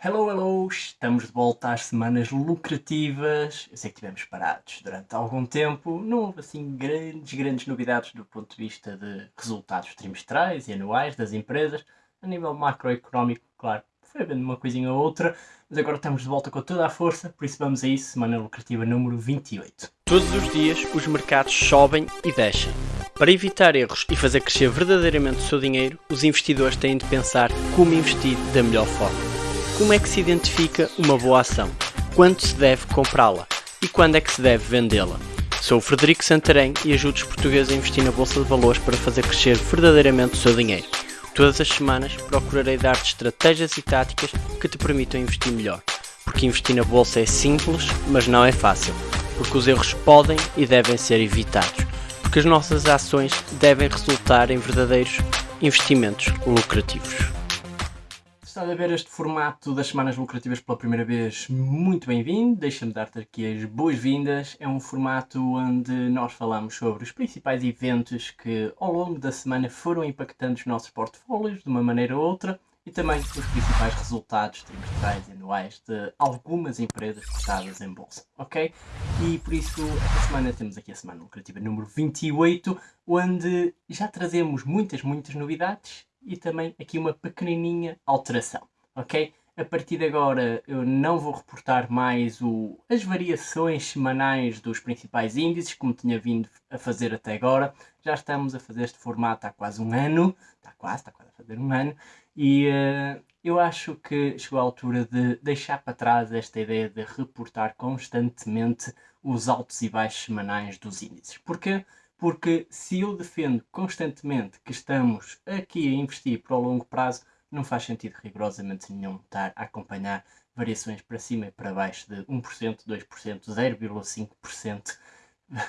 Hello, hello! Estamos de volta às semanas lucrativas. Eu sei que estivemos parados durante algum tempo. Não houve assim grandes, grandes novidades do ponto de vista de resultados trimestrais e anuais das empresas. A nível macroeconómico, claro, foi havendo uma coisinha ou outra, mas agora estamos de volta com toda a força, por isso vamos a isso, semana lucrativa número 28. Todos os dias os mercados sobem e descem. Para evitar erros e fazer crescer verdadeiramente o seu dinheiro, os investidores têm de pensar como investir da melhor forma. Como é que se identifica uma boa ação? Quando se deve comprá-la? E quando é que se deve vendê-la? Sou o Frederico Santarém e ajudo os portugueses a investir na Bolsa de Valores para fazer crescer verdadeiramente o seu dinheiro. Todas as semanas procurarei dar-te estratégias e táticas que te permitam investir melhor. Porque investir na Bolsa é simples, mas não é fácil. Porque os erros podem e devem ser evitados. Porque as nossas ações devem resultar em verdadeiros investimentos lucrativos está a ver este formato das semanas lucrativas pela primeira vez, muito bem-vindo. Deixa-me dar-te aqui as boas-vindas. É um formato onde nós falamos sobre os principais eventos que ao longo da semana foram impactando os nossos portfólios de uma maneira ou outra e também os principais resultados trimestrais e anuais de algumas empresas cotadas em bolsa, ok? E por isso, esta semana temos aqui a semana lucrativa número 28, onde já trazemos muitas, muitas novidades e também aqui uma pequenininha alteração, ok? A partir de agora eu não vou reportar mais o, as variações semanais dos principais índices, como tinha vindo a fazer até agora. Já estamos a fazer este formato há quase um ano, está quase, está quase a fazer um ano, e uh, eu acho que chegou a altura de deixar para trás esta ideia de reportar constantemente os altos e baixos semanais dos índices. Porquê? Porque se eu defendo constantemente que estamos aqui a investir para o longo prazo, não faz sentido rigorosamente nenhum estar a acompanhar variações para cima e para baixo de 1%, 2%, 0,5%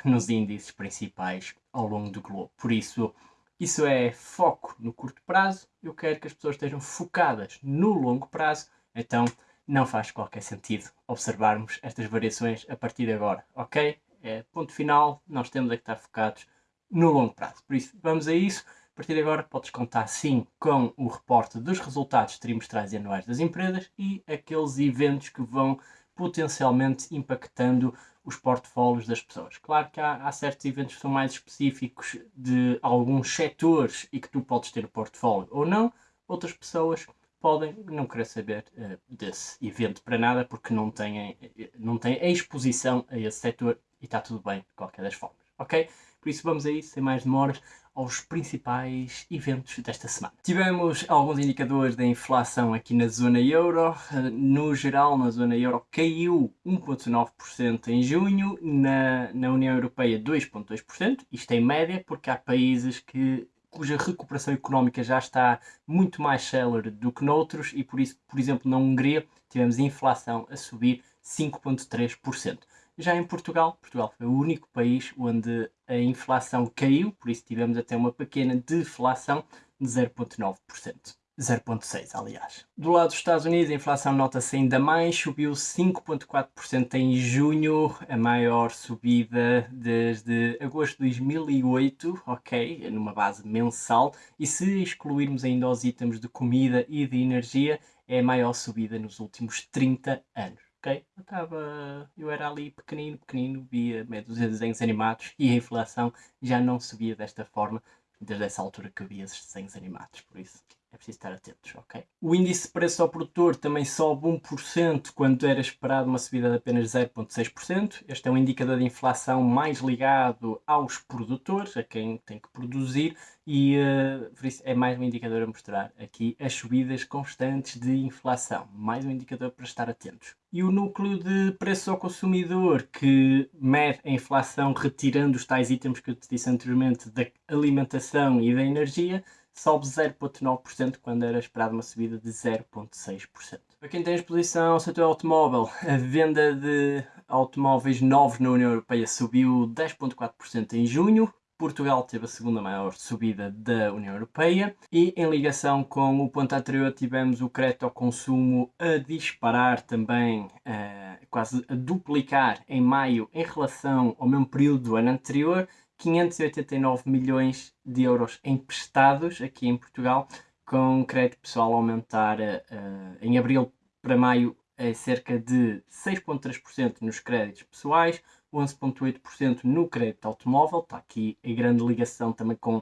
nos índices principais ao longo do globo. Por isso, isso é foco no curto prazo, eu quero que as pessoas estejam focadas no longo prazo, então não faz qualquer sentido observarmos estas variações a partir de agora, ok? É ponto final, nós temos é que estar focados no longo prazo. Por isso, vamos a isso. A partir de agora, podes contar sim com o reporte dos resultados trimestrais e anuais das empresas e aqueles eventos que vão potencialmente impactando os portfólios das pessoas. Claro que há, há, certos eventos que são mais específicos de alguns setores e que tu podes ter portfólio ou não, outras pessoas podem não querer saber uh, desse evento para nada porque não têm, não têm a exposição a esse setor e está tudo bem de qualquer das formas, ok? Por isso vamos aí, sem mais demoras, aos principais eventos desta semana. Tivemos alguns indicadores da inflação aqui na zona euro. No geral, na zona euro caiu 1,9% em junho, na, na União Europeia 2,2%, isto em média, porque há países que cuja recuperação económica já está muito mais célere do que noutros e por isso, por exemplo, na Hungria tivemos inflação a subir 5,3%. Já em Portugal, Portugal foi o único país onde a inflação caiu, por isso tivemos até uma pequena deflação de 0,9%. 0,6 aliás. Do lado dos Estados Unidos, a inflação nota-se ainda mais, subiu 5,4% em junho, a maior subida desde agosto de 2008, ok, numa base mensal, e se excluirmos ainda os itens de comida e de energia, é a maior subida nos últimos 30 anos ok? Eu estava. Eu era ali pequenino, pequenino, via meio dos desenhos animados e a inflação já não subia desta forma desde essa altura que eu via esses desenhos animados, por isso é preciso estar atentos, ok? O índice de preço ao produtor também sobe 1% quando era esperado uma subida de apenas 0,6%. Este é um indicador de inflação mais ligado aos produtores, a quem tem que produzir, e uh, por isso é mais um indicador a mostrar aqui as subidas constantes de inflação. Mais um indicador para estar atentos. E o núcleo de preço ao consumidor, que mede a inflação retirando os tais itens que eu te disse anteriormente da alimentação e da energia, sobe 0,9% quando era esperado uma subida de 0,6%. Para quem tem exposição ao setor automóvel, a venda de automóveis novos na União Europeia subiu 10,4% em junho, Portugal teve a segunda maior subida da União Europeia. E em ligação com o ponto anterior tivemos o crédito ao consumo a disparar também, uh, quase a duplicar em maio em relação ao mesmo período do ano anterior 589 milhões de euros emprestados aqui em Portugal, com crédito pessoal aumentar uh, em abril para maio é cerca de 6,3% nos créditos pessoais, 11,8% no crédito automóvel. Está aqui a grande ligação também com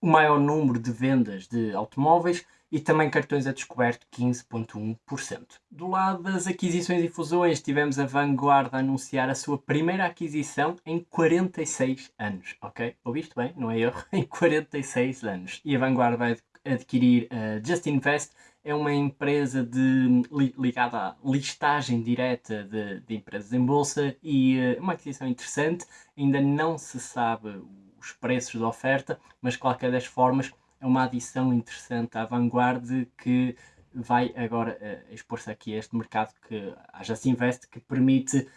o maior número de vendas de automóveis e também cartões a descoberto 15,1%. Do lado das aquisições e fusões, tivemos a Vanguard a anunciar a sua primeira aquisição em 46 anos, ok? Ouviste bem? Não é erro? Em 46 anos. E a Vanguard vai adquirir a Just Invest, é uma empresa de, ligada à listagem direta de, de empresas em bolsa e uh, uma aquisição interessante. Ainda não se sabe os preços da oferta, mas de qualquer das formas é uma adição interessante à vanguarda que vai agora uh, expor-se aqui a este mercado que a Just Invest que permite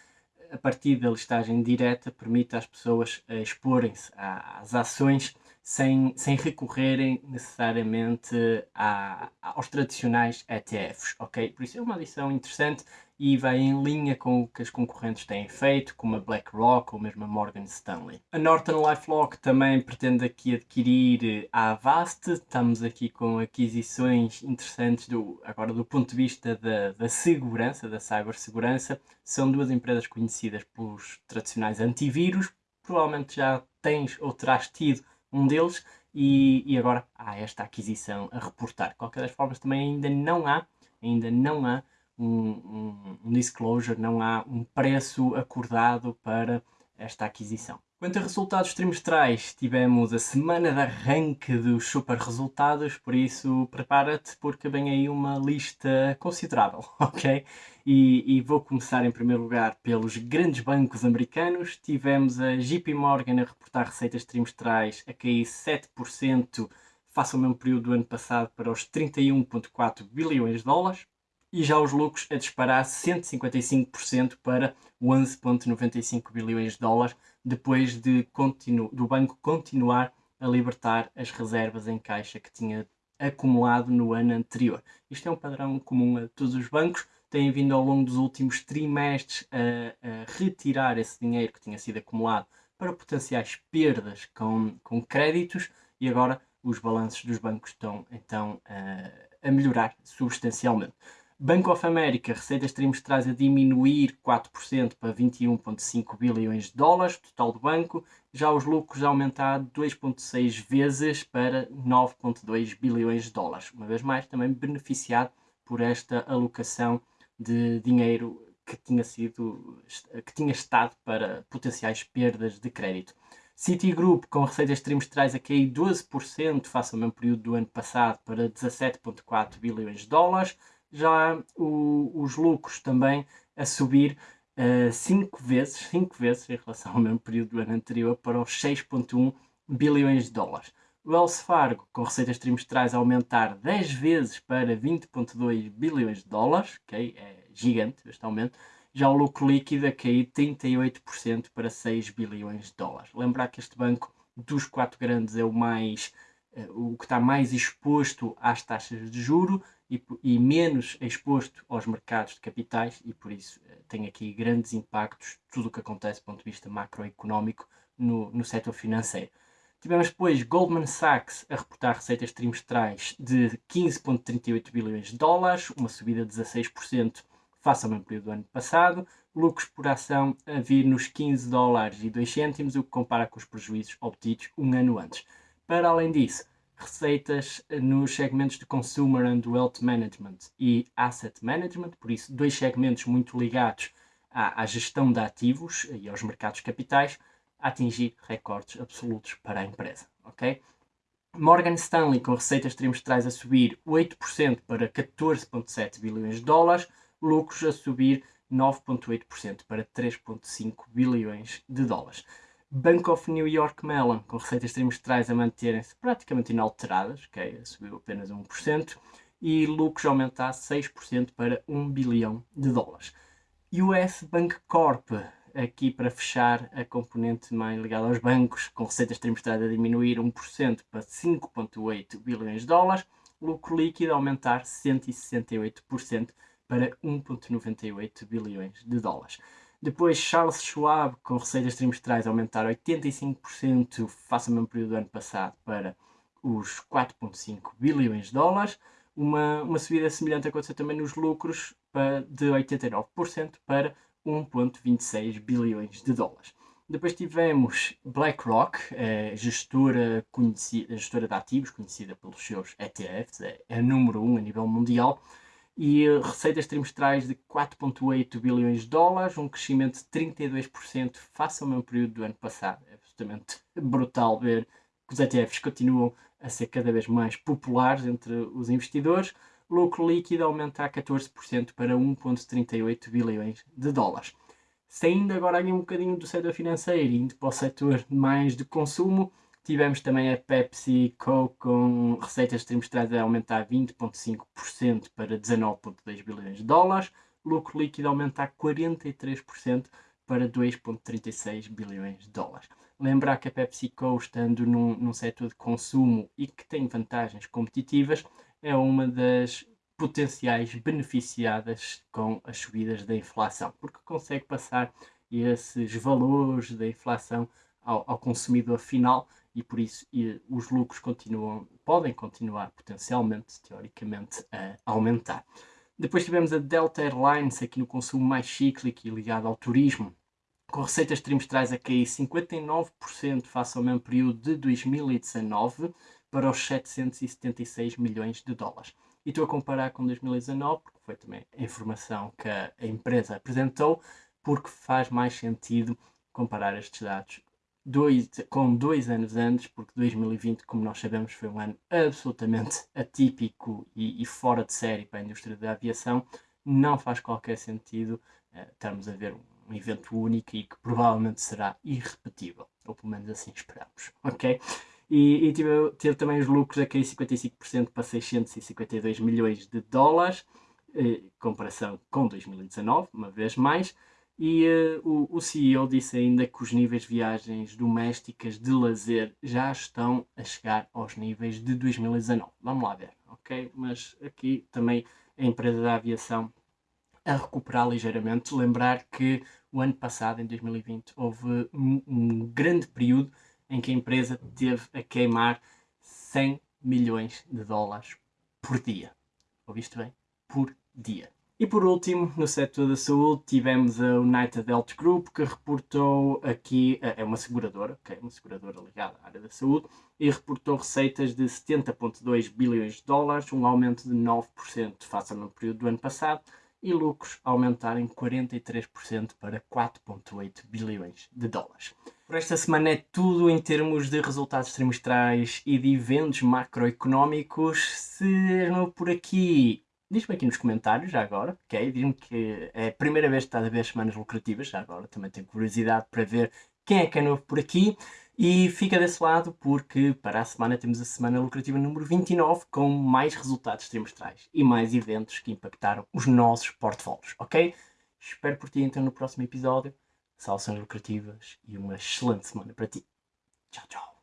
a partir da listagem direta permite às pessoas uh, exporem-se às ações sem, sem recorrerem necessariamente a, aos tradicionais ETFs, ok? Por isso é uma adição interessante e vai em linha com o que as concorrentes têm feito, como a BlackRock ou mesmo a Morgan Stanley. A Norton LifeLock também pretende aqui adquirir a Avast, estamos aqui com aquisições interessantes do, agora do ponto de vista da, da segurança, da cibersegurança, são duas empresas conhecidas pelos tradicionais antivírus, provavelmente já tens ou terás tido um deles e, e agora há esta aquisição a reportar. De qualquer das formas, também ainda não há, ainda não há um, um, um disclosure, não há um preço acordado para esta aquisição. Quanto a resultados trimestrais, tivemos a semana de arranque dos super resultados, por isso prepara-te porque vem aí uma lista considerável, ok? E, e, vou começar em primeiro lugar pelos grandes bancos americanos. Tivemos a JP Morgan a reportar receitas trimestrais a cair 7% face ao mesmo período do ano passado para os 31,4 bilhões de dólares e já os lucros a disparar 155% para 11,95 bilhões de dólares, depois de do banco continuar a libertar as reservas em caixa que tinha acumulado no ano anterior. Isto é um padrão comum a todos os bancos, têm vindo ao longo dos últimos trimestres a, a retirar esse dinheiro que tinha sido acumulado para potenciais perdas com, com créditos e agora os balanços dos bancos estão então a, a melhorar substancialmente. Bank of America, receitas trimestrais a diminuir 4% para 21,5 bilhões de dólares, total do banco. Já os lucros a aumentar 2,6 vezes para 9,2 bilhões de dólares. Uma vez mais, também beneficiado por esta alocação de dinheiro que tinha sido que tinha estado para potenciais perdas de crédito. Citigroup com receitas trimestrais a cair 12% face ao mesmo período do ano passado para 17,4 bilhões de dólares já o, os lucros também a subir 5 uh, vezes, 5 vezes em relação ao mesmo período do ano anterior para os 6.1 bilhões de dólares. O Wells Fargo, com receitas trimestrais a aumentar 10 vezes para 20.2 bilhões de dólares, okay? é gigante este aumento, já o lucro líquido a cair 38% para 6 bilhões de dólares. Lembrar que este banco dos quatro grandes é o mais o que está mais exposto às taxas de juro, e, e, menos exposto aos mercados de capitais e por isso eh, tem aqui grandes impactos tudo o que acontece do ponto de vista macroeconómico no, no setor financeiro. Tivemos depois Goldman Sachs a reportar receitas trimestrais de 15,38 bilhões de dólares, uma subida de 16% face ao mesmo período do ano passado, lucros por ação a vir nos 15 dólares e 2 cêntimos, o que compara com os prejuízos obtidos um ano antes. Para além disso, receitas nos segmentos de Consumer and Wealth Management e Asset Management, por isso, dois segmentos muito ligados à, à gestão de ativos e aos mercados capitais, a atingir recordes absolutos para a empresa. ok? Morgan Stanley com receitas trimestrais a subir 8% para 14,7 bilhões de dólares, lucros a subir 9,8% para 3,5 bilhões de dólares. Bank of New York Mellon, com receitas trimestrais a manterem-se praticamente inalteradas, okay, subiu apenas 1%, e lucros aumentar 6% para 1 bilhão de dólares. US Bank Corp, aqui para fechar a componente mais ligada aos bancos, com receitas trimestrais a diminuir 1% para 5,8 bilhões de dólares, lucro líquido aumentar 168% para 1,98 bilhões de dólares. Depois, Charles Schwab, com receitas trimestrais a aumentar 85% face ao mesmo período do ano passado para os 4,5 bilhões de dólares. uma, uma subida semelhante aconteceu também nos lucros de 89% para 1,26 bilhões de dólares. Depois tivemos BlackRock, é, gestora, conhecida, gestora de ativos, conhecida pelos seus ETFs, é, é a número 1 um a nível mundial, e receitas trimestrais de 4,8 bilhões de dólares, um crescimento de 32% face ao mesmo período do ano passado. É absolutamente brutal ver que os ETFs continuam a ser cada vez mais populares entre os investidores. Lucro líquido aumenta a 14% para 1,38 bilhões de dólares. Saindo agora aqui um bocadinho do setor financeiro e indo para o setor mais de consumo, tivemos também a PepsiCo com receitas trimestrais a aumentar 20,5% para 19,2 bilhões de dólares, lucro líquido a aumentar 43% para 2,36 bilhões de dólares. Lembrar que a PepsiCo, estando num, num setor de consumo e que tem vantagens competitivas, é uma das potenciais beneficiadas com as subidas da inflação, porque consegue passar esses valores da inflação ao, ao consumidor final e por isso e, os lucros continuam, podem continuar potencialmente, teoricamente, a aumentar. Depois tivemos a Delta Airlines aqui no consumo mais cíclico e ligado ao turismo, com receitas trimestrais a cair 59% face ao mesmo período de 2019 para os 776 milhões de dólares. E estou a comparar com 2019, porque foi também a informação que a empresa apresentou, porque faz mais sentido comparar estes dados dois, com dois anos antes, porque 2020, como nós sabemos, foi um ano absolutamente atípico e, e fora de série para a indústria da aviação. Não faz qualquer sentido uh, estarmos a ver um evento único e que provavelmente será irrepetível, ou pelo menos assim esperamos, ok? e, e teve, teve, também os lucros a cair 55% para 652 milhões de dólares, eh, em comparação com 2019, uma vez mais. E uh, o, o, CEO disse ainda que os níveis de viagens domésticas de lazer já estão a chegar aos níveis de 2019. Vamos lá ver, ok? Mas aqui também a empresa da aviação a recuperar ligeiramente. Lembrar que o ano passado, em 2020, houve um, um grande período em que a empresa teve a queimar 100 milhões de dólares por dia. Ouviste bem? Por dia. E por último, no setor da saúde, tivemos a United Health Group, que reportou aqui, é uma seguradora, okay, uma seguradora ligada à área da saúde, e reportou receitas de 70,2 bilhões de dólares, um aumento de 9% face ao período do ano passado, e lucros aumentarem 43% para 4,8 bilhões de dólares. Por esta semana é tudo em termos de resultados trimestrais e de eventos macroeconómicos. Se és novo por aqui, diz-me aqui nos comentários já agora, ok? Diz-me que é a primeira vez que estás a ver as semanas lucrativas, já agora também tenho curiosidade para ver quem é que é novo por aqui. E fica desse lado porque para a semana temos a semana lucrativa número 29 com mais resultados trimestrais e mais eventos que impactaram os nossos portfólios, ok? Espero por ti então no próximo episódio. Salvações lucrativas e uma excelente semana para ti. Tchau, tchau.